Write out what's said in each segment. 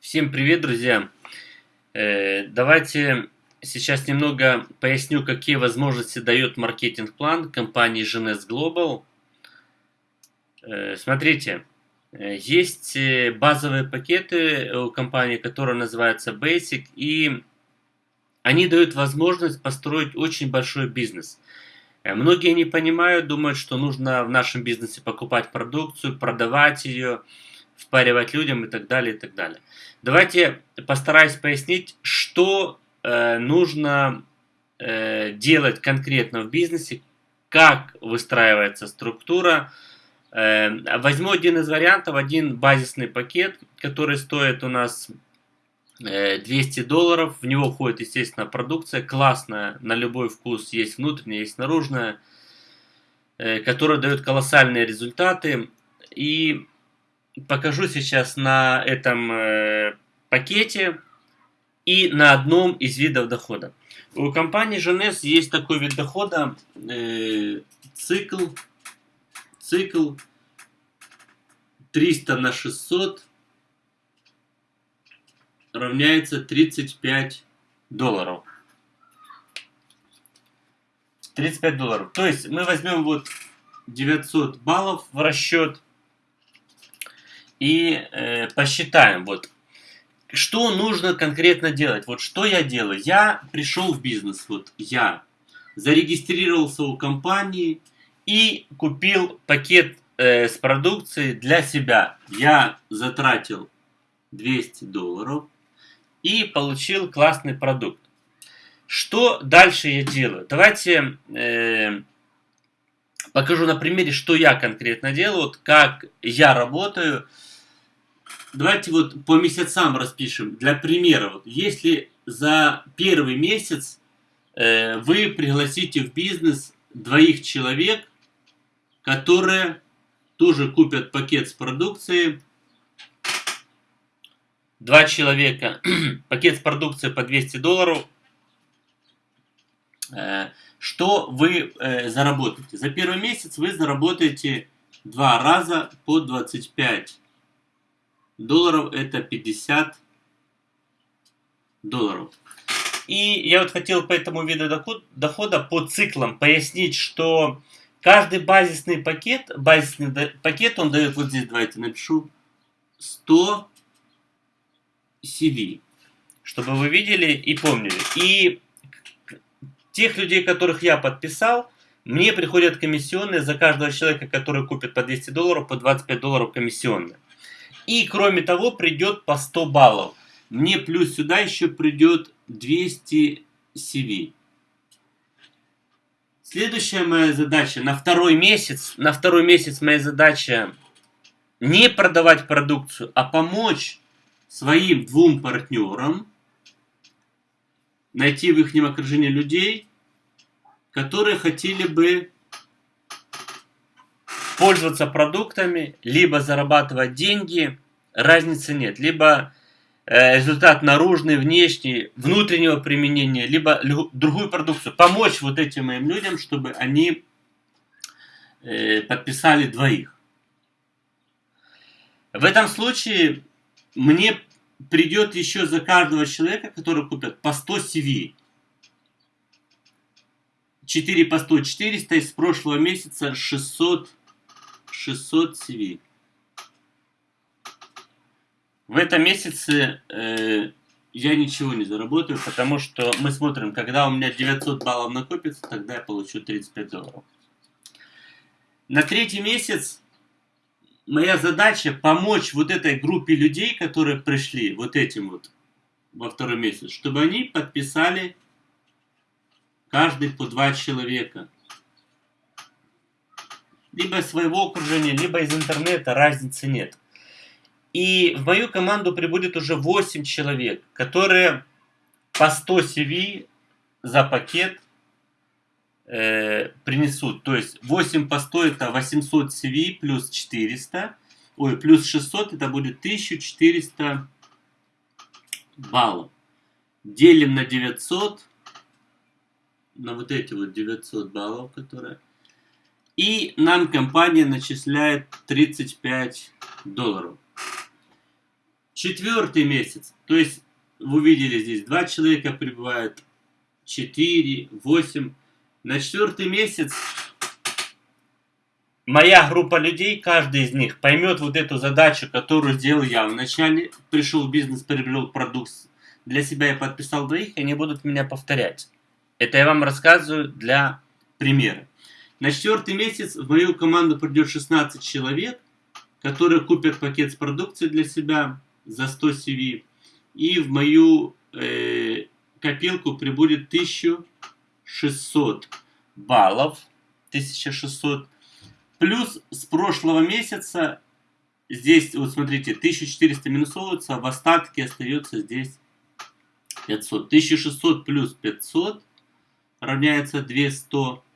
Всем привет, друзья! Э, давайте сейчас немного поясню, какие возможности дает маркетинг-план компании GNS Global. Э, смотрите, э, есть базовые пакеты у компании, которые называются Basic, и они дают возможность построить очень большой бизнес. Многие не понимают, думают, что нужно в нашем бизнесе покупать продукцию, продавать ее, впаривать людям и так далее, и так далее. Давайте постараюсь пояснить, что э, нужно э, делать конкретно в бизнесе, как выстраивается структура. Э, возьму один из вариантов, один базисный пакет, который стоит у нас 200 э, долларов. В него входит, естественно, продукция классная, на любой вкус. Есть внутренняя, есть наружная, э, которая дает колоссальные результаты. И покажу сейчас на этом э, пакете и на одном из видов дохода. У компании GNS есть такой вид дохода, э, цикл, цикл 300 на 600 равняется 35 долларов. 35 долларов. То есть мы возьмем вот 900 баллов в расчет и э, посчитаем, вот, что нужно конкретно делать. Вот что я делаю? Я пришел в бизнес, вот я зарегистрировался у компании и купил пакет э, с продукцией для себя. Я затратил 200 долларов и получил классный продукт. Что дальше я делаю? Давайте э, покажу на примере, что я конкретно делаю, вот как я работаю. Давайте вот по месяцам распишем. Для примера, вот, если за первый месяц э, вы пригласите в бизнес двоих человек, которые тоже купят пакет с продукцией, два человека, пакет с продукцией по 200 долларов, э, что вы э, заработаете? За первый месяц вы заработаете два раза по 25 долларов это 50 долларов. И я вот хотел по этому виду доход, дохода по циклам пояснить, что каждый базисный пакет, базисный пакет он дает, вот здесь давайте напишу, 100 CV, чтобы вы видели и помнили. И тех людей, которых я подписал, мне приходят комиссионные за каждого человека, который купит по 200 долларов, по 25 долларов комиссионные. И кроме того придет по 100 баллов. Мне плюс сюда еще придет 200 CV. Следующая моя задача на второй месяц. На второй месяц моя задача не продавать продукцию, а помочь своим двум партнерам найти в их окружении людей, которые хотели бы пользоваться продуктами, либо зарабатывать деньги, разницы нет. Либо э, результат наружный, внешний, внутреннего применения, либо другую продукцию. Помочь вот этим моим людям, чтобы они э, подписали двоих. В этом случае мне придет еще за каждого человека, который купит по 100 CV. 4 по 100, 400, из прошлого месяца 600 600 CV. В этом месяце э, я ничего не заработаю, потому что мы смотрим, когда у меня 900 баллов накопится, тогда я получу 35 долларов. На третий месяц моя задача помочь вот этой группе людей, которые пришли, вот этим вот, во второй месяц, чтобы они подписали каждый по два человека либо своего окружения, либо из интернета, разницы нет. И в мою команду прибудет уже 8 человек, которые по 100 CV за пакет э, принесут. То есть 8 по 100 это 800 CV плюс 400. Ой, плюс 600 это будет 1400 баллов. Делим на 900. На вот эти вот 900 баллов, которые и нам компания начисляет 35 долларов. Четвертый месяц. То есть, вы увидели здесь, два человека прибывают, четыре, восемь. На четвертый месяц моя группа людей, каждый из них поймет вот эту задачу, которую сделал я. Вначале пришел в бизнес, приобрел продукт, для себя я подписал двоих, и они будут меня повторять. Это я вам рассказываю для примера. На четвертый месяц в мою команду придет 16 человек, которые купят пакет с продукцией для себя за 100 CV. И в мою э, копилку прибудет 1600 баллов. 1600 Плюс с прошлого месяца здесь, вот смотрите, 1400 минусовывается, а в остатке остается здесь 500. 1600 плюс 500 равняется 200.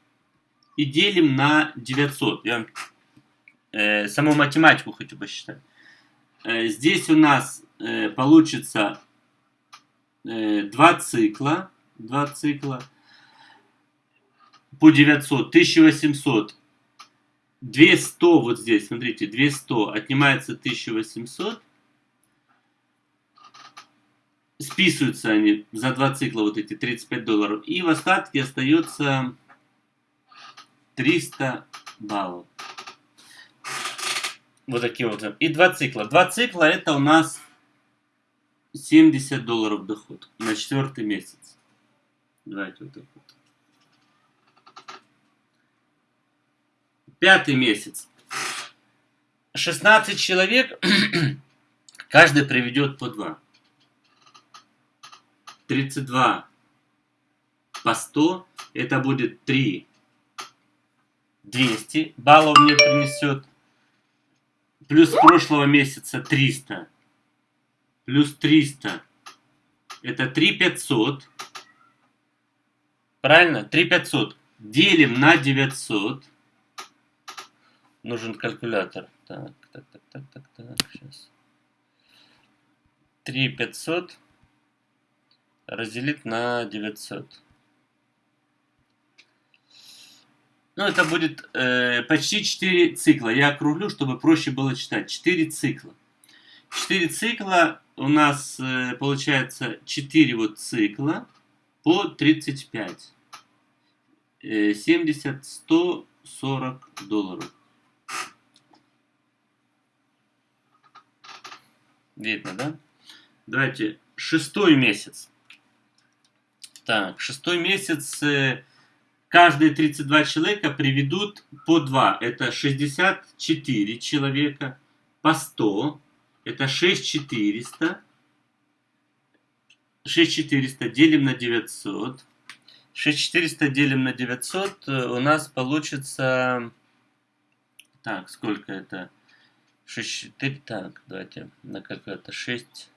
И делим на 900. Я э, саму математику хочу посчитать. Э, здесь у нас э, получится э, 2 цикла. 2 цикла по 900. 1800 200 вот здесь, смотрите, 200 отнимается 1800. Списываются они за два цикла, вот эти 35 долларов. И в остатке остается 300 баллов. Вот такие вот. И два цикла. Два цикла это у нас 70 долларов доход на четвертый месяц. Давайте вот так вот. Пятый месяц. 16 человек, каждый приведет по 2. 32 по 100, это будет 3. 200 баллов мне принесет. Плюс прошлого месяца 300. Плюс 300. Это 3 500. Правильно? 3 500. Делим на 900 нужен калькулятор. Так, так, так, так, так, так, сейчас. 3500 разделить на 900. Ну, это будет э, почти 4 цикла. Я округлю, чтобы проще было читать. 4 цикла. 4 цикла у нас э, получается 4 вот цикла по 35. Э, 70, 140 долларов. Видно, да? Давайте, шестой месяц. Так, шестой месяц, э, каждые 32 человека приведут по 2. Это 64 человека по 100. Это 6400. 6400 делим на 900. 6400 делим на 900 э, у нас получится... Так, сколько это? 6, 4, так, давайте на калькулятор 6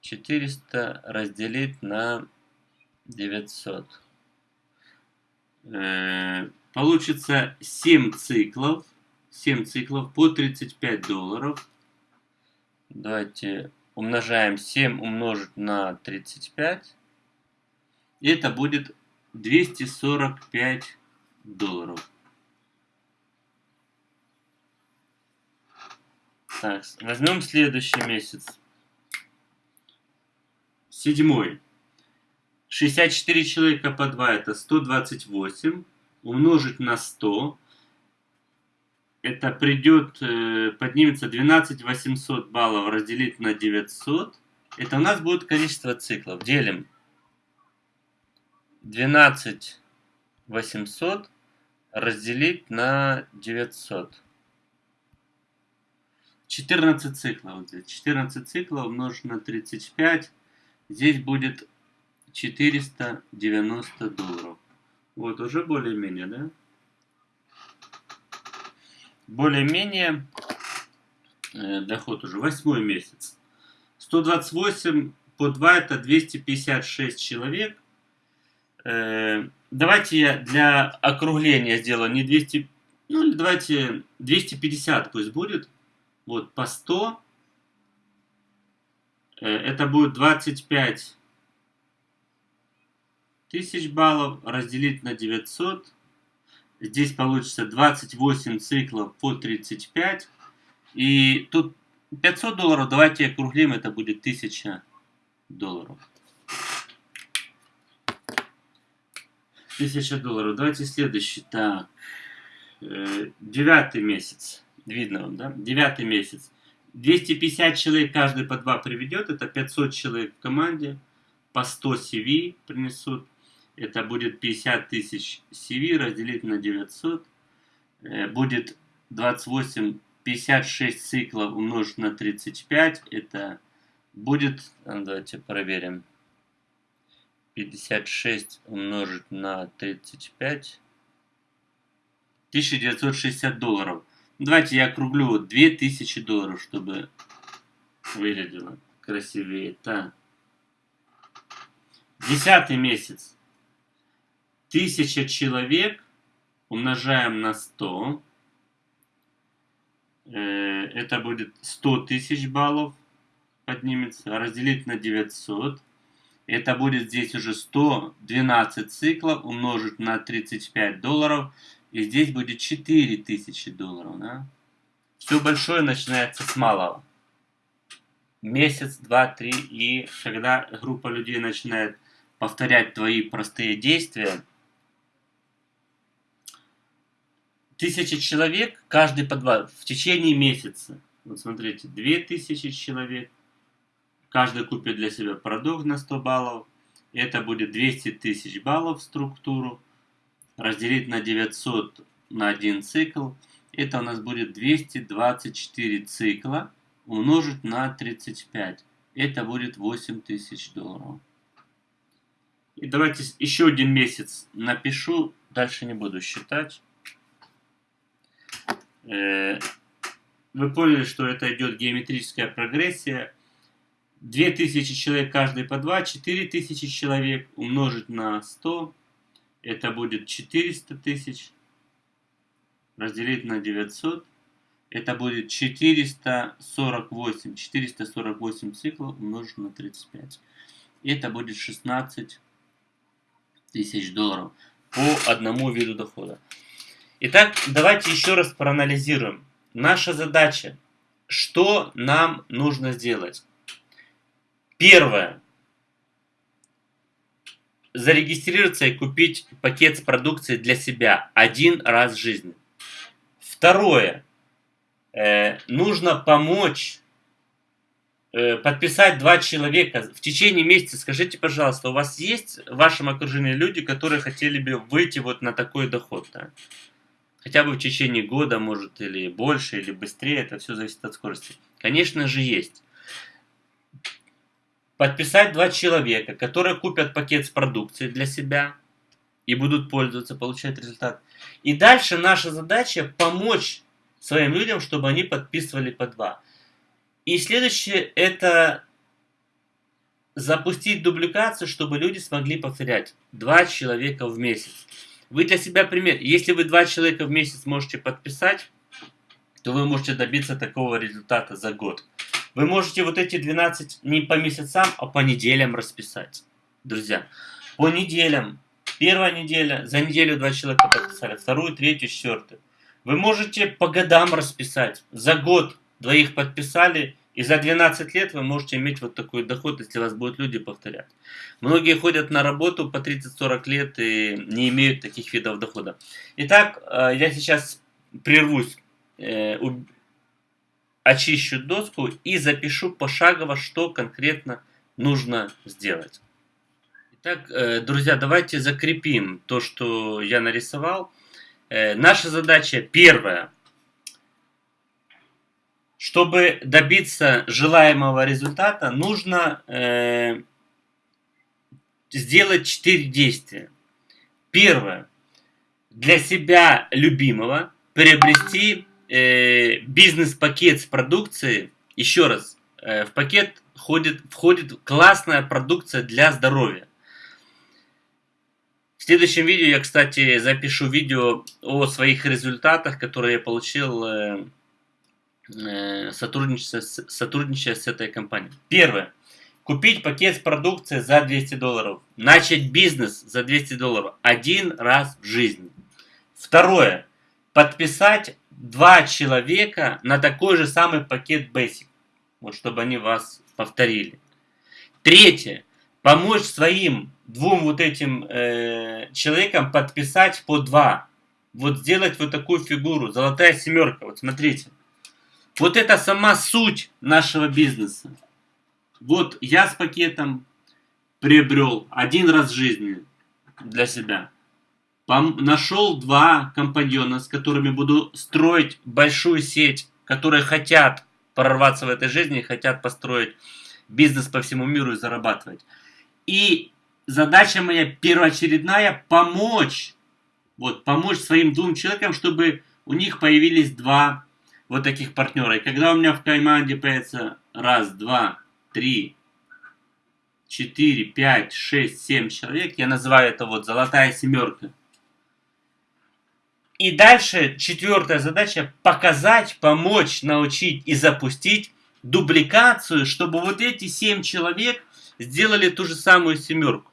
400 разделить на 900. Э, получится 7 циклов, 7 циклов по 35 долларов. Давайте умножаем 7 умножить на 35. И это будет 245 долларов. Так, возьмем следующий месяц. Седьмой. 64 человека по 2 это 128. Умножить на 100. Это придет, э, поднимется 12 800 баллов разделить на 900. Это у нас будет количество циклов. Делим 12 800 разделить на 900. 14 циклов. Вот здесь 14 циклов умножить на 35. Здесь будет 490 долларов. Вот, уже более-менее, да? Более-менее э, доход уже. Восьмой месяц. 128 по 2 это 256 человек. Э, давайте я для округления сделаю не 200, ну давайте 250 пусть будет вот по 100, э, это будет 25 тысяч баллов разделить на 900. Здесь получится 28 циклов по 35. И тут 500 долларов, давайте округлим, это будет 1000 долларов. 1000 долларов. Давайте следующий. Так, э, девятый месяц. Видно вам, да? Девятый месяц. 250 человек каждый по два приведет. Это 500 человек в команде. По 100 CV принесут. Это будет 50 тысяч CV разделить на 900. Э, будет 28, 56 циклов умножить на 35. Это будет, давайте проверим. 56 умножить на 35. 1960 долларов. Давайте я округлю 2000 долларов, чтобы выглядело красивее. Так. Десятый месяц. Тысяча человек умножаем на 100. Э, это будет 100 тысяч баллов поднимется. Разделить на 900. Это будет здесь уже 112 циклов умножить на 35 долларов. И здесь будет 4000 долларов. Да? Все большое начинается с малого. Месяц, два, три. И когда группа людей начинает повторять твои простые действия, тысячи человек, каждый по два, в течение месяца. Вот смотрите, 2000 человек, Каждый купит для себя продукт на 100 баллов. Это будет 200 тысяч баллов в структуру. Разделить на 900 на один цикл. Это у нас будет 224 цикла умножить на 35. Это будет 8000 долларов. И давайте еще один месяц напишу. Дальше не буду считать. Э, вы поняли, что это идет геометрическая прогрессия. 2000 человек каждый по 2, 4000 человек умножить на 100, это будет 400 тысяч, разделить на 900, это будет 448, 448 циклов умножить на 35. Это будет 16 тысяч долларов по одному виду дохода. Итак, давайте еще раз проанализируем. Наша задача, что нам нужно сделать? Первое. Зарегистрироваться и купить пакет с продукцией для себя один раз в жизни. Второе. Э, нужно помочь э, подписать два человека в течение месяца. Скажите, пожалуйста, у вас есть в вашем окружении люди, которые хотели бы выйти вот на такой доход? Да? Хотя бы в течение года, может, или больше, или быстрее. Это все зависит от скорости. Конечно же, есть подписать два человека, которые купят пакет с продукцией для себя и будут пользоваться, получать результат. И дальше наша задача помочь своим людям, чтобы они подписывали по два. И следующее это запустить дубликацию, чтобы люди смогли повторять два человека в месяц. Вы для себя пример. Если вы два человека в месяц можете подписать, то вы можете добиться такого результата за год. Вы можете вот эти 12 не по месяцам, а по неделям расписать. Друзья, по неделям. Первая неделя, за неделю два человека подписали, вторую, третью, четвертую. Вы можете по годам расписать. За год двоих подписали, и за 12 лет вы можете иметь вот такой доход, если вас будут люди повторять. Многие ходят на работу по 30-40 лет и не имеют таких видов дохода. Итак, э, я сейчас прервусь, э, очищу доску и запишу пошагово, что конкретно нужно сделать. Итак, э, друзья, давайте закрепим то, что я нарисовал. Наша задача первая. Чтобы добиться желаемого результата, нужно э, сделать 4 действия. Первое. Для себя любимого приобрести э, бизнес-пакет с продукцией, еще раз, э, в пакет входит, входит классная продукция для здоровья. В следующем видео я, кстати, запишу видео о своих результатах, которые я получил э, э, сотрудничая, сотрудничая с этой компанией. Первое. Купить пакет с продукцией за 200 долларов. Начать бизнес за 200 долларов. Один раз в жизни. Второе. Подписать два человека на такой же самый пакет Basic. вот чтобы они вас повторили. Третье. Помочь своим двум вот этим э, человекам подписать по два. Вот сделать вот такую фигуру. Золотая семерка. Вот смотрите. Вот это сама суть нашего бизнеса. Вот я с пакетом приобрел один раз в жизни для себя. Пом нашел два компаньона, с которыми буду строить большую сеть, которые хотят прорваться в этой жизни, хотят построить бизнес по всему миру и зарабатывать. И задача моя первоочередная помочь, вот, помочь своим двум человекам, чтобы у них появились два вот таких партнера. И когда у меня в команде появится раз, два, три, четыре, пять, шесть, семь человек, я называю это вот золотая семерка. И дальше четвертая задача показать, помочь, научить и запустить дубликацию, чтобы вот эти семь человек сделали ту же самую семерку.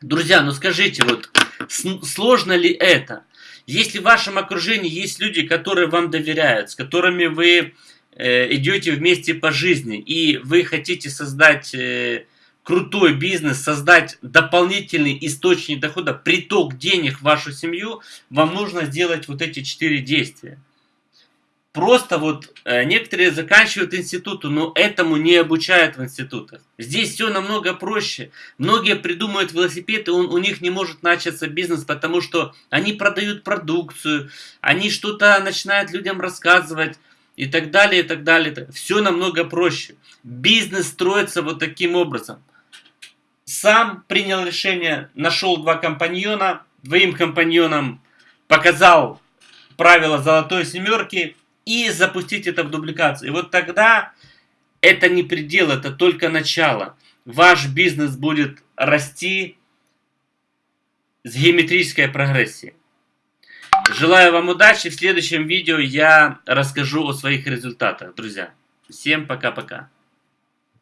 Друзья, ну скажите, вот сложно ли это? Если в вашем окружении есть люди, которые вам доверяют, с которыми вы э, идете вместе по жизни, и вы хотите создать э, крутой бизнес, создать дополнительный источник дохода, приток денег в вашу семью, вам нужно сделать вот эти четыре действия. Просто вот э, некоторые заканчивают институты, но этому не обучают в институтах. Здесь все намного проще. Многие придумывают велосипед, и он, у них не может начаться бизнес, потому что они продают продукцию, они что-то начинают людям рассказывать и так далее, и так далее. Все намного проще. Бизнес строится вот таким образом сам принял решение, нашел два компаньона, двоим компаньонам показал правила золотой семерки и запустить это в дубликацию. И вот тогда это не предел, это только начало. Ваш бизнес будет расти с геометрической прогрессией. Желаю вам удачи. В следующем видео я расскажу о своих результатах, друзья. Всем пока-пока.